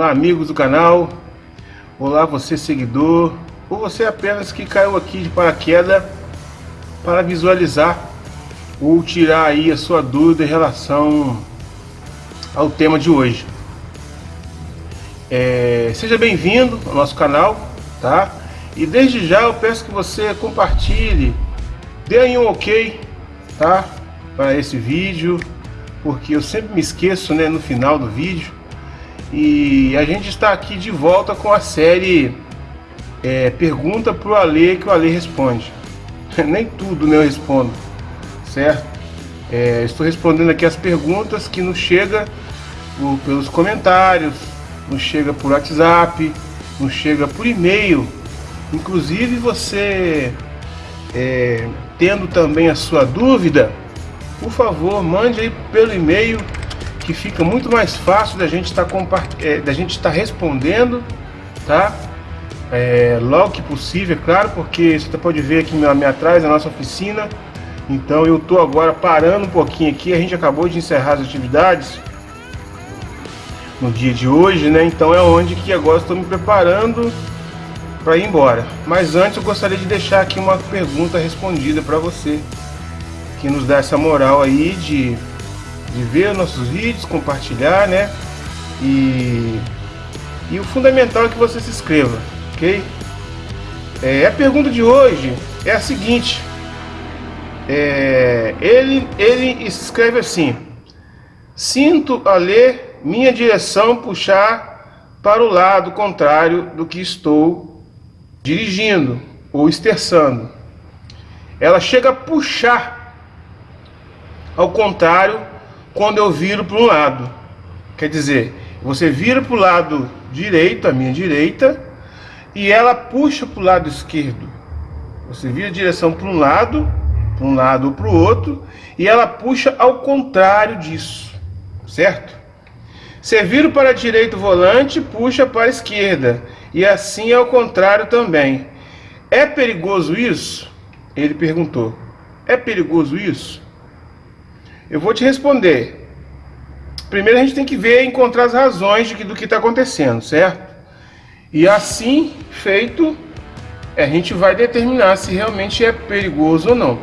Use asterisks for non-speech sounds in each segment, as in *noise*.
Olá amigos do canal, olá você seguidor, ou você apenas que caiu aqui de paraquedas para visualizar ou tirar aí a sua dúvida em relação ao tema de hoje. É, seja bem-vindo ao nosso canal, tá? E desde já eu peço que você compartilhe, dê aí um ok, tá? Para esse vídeo, porque eu sempre me esqueço, né, no final do vídeo. E a gente está aqui de volta com a série é, Pergunta pro Ale que o Ale responde. *laughs* Nem tudo né, eu respondo, certo? É, estou respondendo aqui as perguntas que nos chega pelos comentários, nos chega por WhatsApp, nos chega por e-mail. Inclusive você é, tendo também a sua dúvida, por favor, mande aí pelo e-mail que fica muito mais fácil da gente estar tá é, da gente estar tá respondendo, tá? É, logo que possível, é claro, porque você pode ver aqui me atrás a nossa oficina. Então eu estou agora parando um pouquinho aqui. A gente acabou de encerrar as atividades no dia de hoje, né? Então é onde que agora estou me preparando para ir embora. Mas antes eu gostaria de deixar aqui uma pergunta respondida para você que nos dá essa moral aí de, de ver nossos vídeos, compartilhar, né? E, e o fundamental é que você se inscreva, ok? É, a pergunta de hoje é a seguinte. É, ele, ele escreve assim. Sinto a ler minha direção puxar para o lado contrário do que estou dirigindo ou esterçando. Ela chega a puxar ao contrário, quando eu viro para um lado. Quer dizer, você vira para o lado direito, a minha direita, e ela puxa para o lado esquerdo. Você vira a direção para um lado, para um lado ou para o outro, e ela puxa ao contrário disso, certo? Você vira para a direita o volante, puxa para a esquerda, e assim ao contrário também. É perigoso isso? Ele perguntou. É perigoso isso? Eu vou te responder. Primeiro a gente tem que ver, encontrar as razões de que, do que está acontecendo, certo? E assim feito, a gente vai determinar se realmente é perigoso ou não.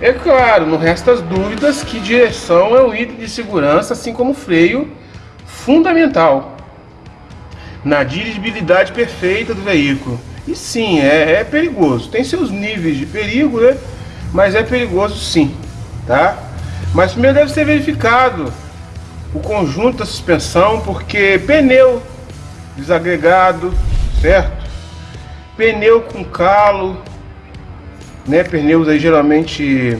É claro, não resta as dúvidas que direção é um item de segurança, assim como freio, fundamental na dirigibilidade perfeita do veículo. E sim, é, é perigoso. Tem seus níveis de perigo, né? Mas é perigoso sim, tá? Mas primeiro deve ser verificado o conjunto da suspensão, porque pneu desagregado, certo? Pneu com calo, né? Pneus aí geralmente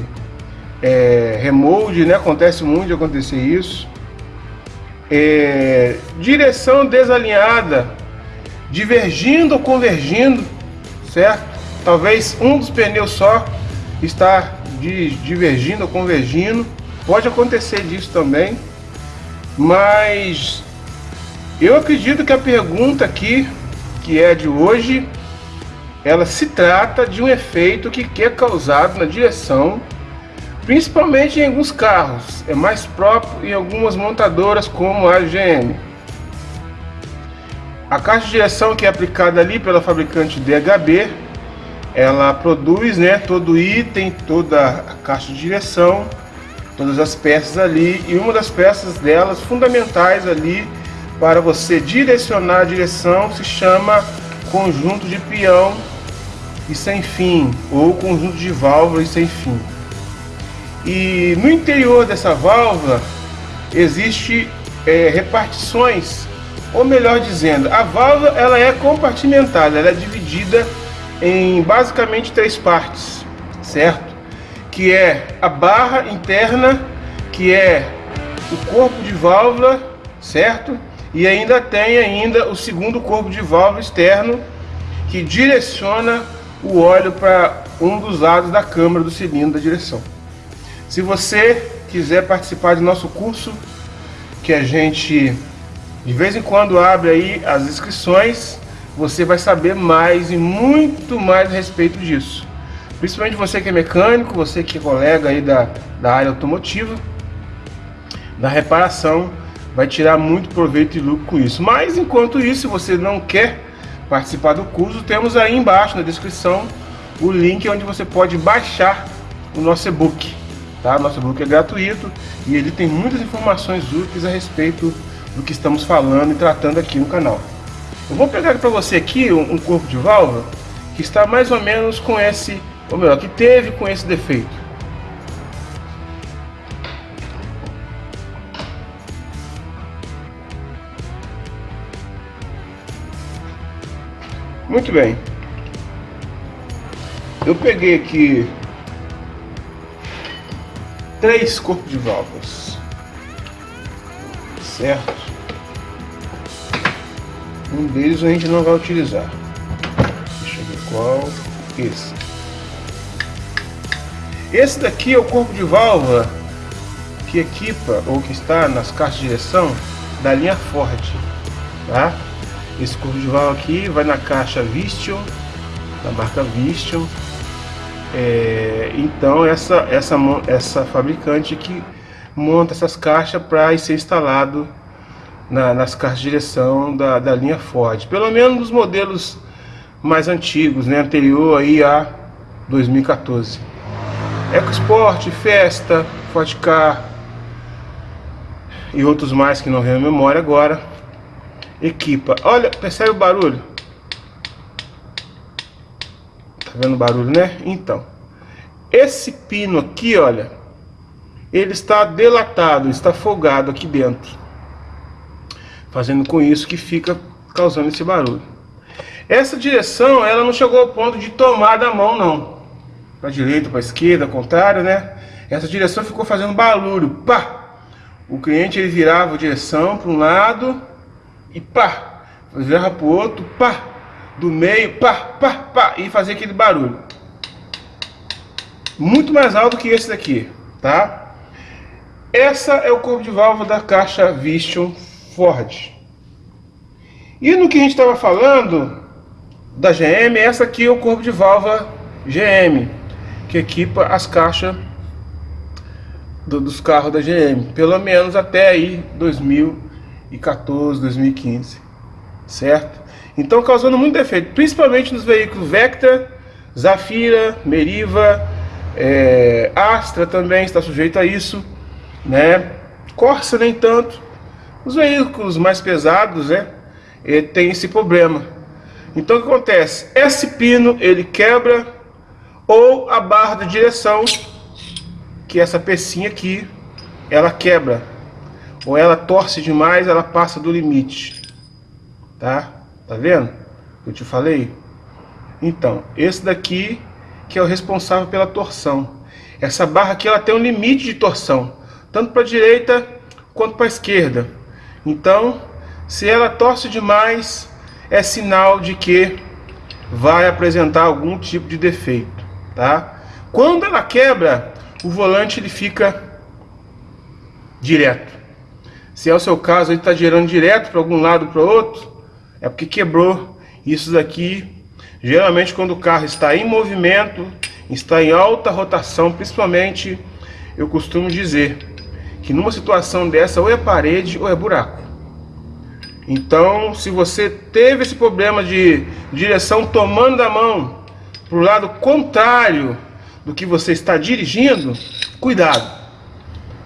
é, remold, né? Acontece muito de acontecer isso. É, direção desalinhada, divergindo ou convergindo, certo? Talvez um dos pneus só está divergindo ou convergindo. Pode acontecer disso também, mas eu acredito que a pergunta aqui, que é de hoje, ela se trata de um efeito que é causado na direção, principalmente em alguns carros, é mais próprio em algumas montadoras como a GM. A caixa de direção que é aplicada ali pela fabricante DHB, ela produz né, todo item, toda a caixa de direção, todas as peças ali e uma das peças delas fundamentais ali para você direcionar a direção se chama conjunto de peão e sem fim ou conjunto de válvula e sem fim. E no interior dessa válvula existe é, repartições, ou melhor dizendo, a válvula ela é compartimentada, ela é dividida em basicamente três partes, certo? que é a barra interna, que é o corpo de válvula, certo? E ainda tem ainda o segundo corpo de válvula externo, que direciona o óleo para um dos lados da câmara do cilindro da direção. Se você quiser participar do nosso curso, que a gente de vez em quando abre aí as inscrições, você vai saber mais e muito mais a respeito disso. Principalmente você que é mecânico, você que é colega aí da, da área automotiva, da reparação, vai tirar muito proveito e lucro com isso. Mas enquanto isso, se você não quer participar do curso, temos aí embaixo na descrição o link onde você pode baixar o nosso e-book. Tá? Nosso e-book é gratuito e ele tem muitas informações úteis a respeito do que estamos falando e tratando aqui no canal. Eu vou pegar para você aqui um, um corpo de válvula que está mais ou menos com esse, ou melhor, que teve com esse defeito. Muito bem. Eu peguei aqui três corpos de válvulas. Certo? Um deles a gente não vai utilizar. Deixa eu ver qual. Esse. Esse daqui é o corpo de válvula que equipa ou que está nas caixas de direção da linha Ford, tá? Esse corpo de válvula aqui vai na caixa Vistion, da marca Vistion. É, então essa, essa, essa fabricante que monta essas caixas para ser instalado na, nas caixas de direção da, da linha Ford. Pelo menos nos modelos mais antigos, né, anterior aí a 2014. EcoSport, Festa, Ford Car e outros mais que não venho à memória agora equipa. Olha, percebe o barulho? Tá vendo o barulho, né? Então, esse pino aqui, olha, ele está delatado, está folgado aqui dentro. Fazendo com isso que fica causando esse barulho. Essa direção, ela não chegou ao ponto de tomar da mão, não. Para direita, para esquerda, contrário, né? Essa direção ficou fazendo barulho. Pá! O cliente ele virava a direção para um lado e pá, virava pro outro, pá, do meio, pá, pá, pá, e fazer aquele barulho. Muito mais alto que esse daqui, tá? Essa é o corpo de válvula da caixa Vision Ford. E no que a gente estava falando da GM, essa aqui é o corpo de válvula GM, que equipa as caixas do, dos carros da GM, pelo menos até aí 2000 2014, 2015, certo? Então causando muito defeito, principalmente nos veículos Vectra, Zafira, Meriva, é, Astra também está sujeito a isso, né? Corsa nem tanto. Os veículos mais pesados, né? Tem esse problema. Então o que acontece? Esse pino ele quebra ou a barra de direção, que é essa pecinha aqui, ela quebra ou ela torce demais, ela passa do limite. Tá? Tá vendo? Eu te falei? Então, esse daqui que é o responsável pela torção. Essa barra aqui ela tem um limite de torção, tanto para a direita quanto para a esquerda. Então, se ela torce demais, é sinal de que vai apresentar algum tipo de defeito, tá? Quando ela quebra, o volante ele fica direto. Se é o seu caso, ele está girando direto para algum lado para outro, é porque quebrou. Isso daqui, geralmente quando o carro está em movimento, está em alta rotação, principalmente, eu costumo dizer que numa situação dessa ou é parede ou é buraco. Então, se você teve esse problema de direção tomando a mão para o lado contrário do que você está dirigindo, cuidado.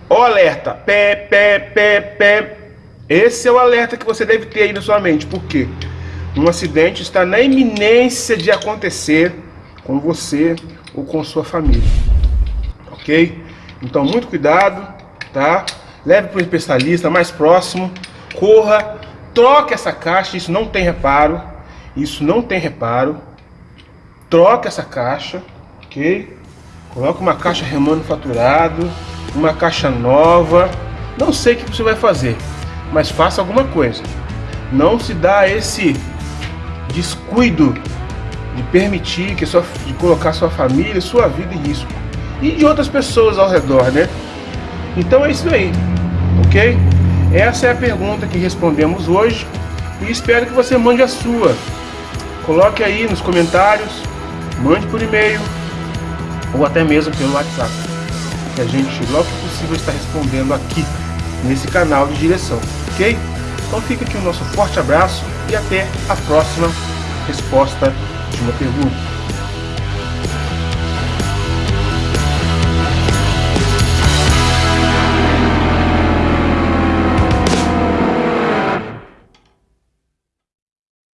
Ó alerta, pé, pé, pé, pé. Esse é o alerta que você deve ter aí na sua mente. Por quê? Um acidente está na iminência de acontecer com você ou com sua família. Ok? Então, muito cuidado, tá? Leve para o especialista mais próximo. Corra, troque essa caixa. Isso não tem reparo. Isso não tem reparo. Troque essa caixa, ok? Coloque uma caixa remanufaturado uma caixa nova. Não sei o que você vai fazer, mas faça alguma coisa. Não se dá esse descuido de permitir que sua, de colocar sua família, sua vida em risco e de outras pessoas ao redor, né? Então é isso aí, ok? Essa é a pergunta que respondemos hoje e espero que você mande a sua. Coloque aí nos comentários, mande por e-mail ou até mesmo pelo WhatsApp que a gente logo que possível está respondendo aqui nesse canal de direção. ok? Então fica aqui o nosso forte abraço e até a próxima resposta de uma pergunta.